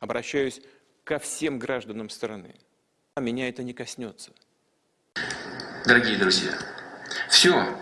Обращаюсь ко всем гражданам страны. А меня это не коснется. Дорогие друзья, все.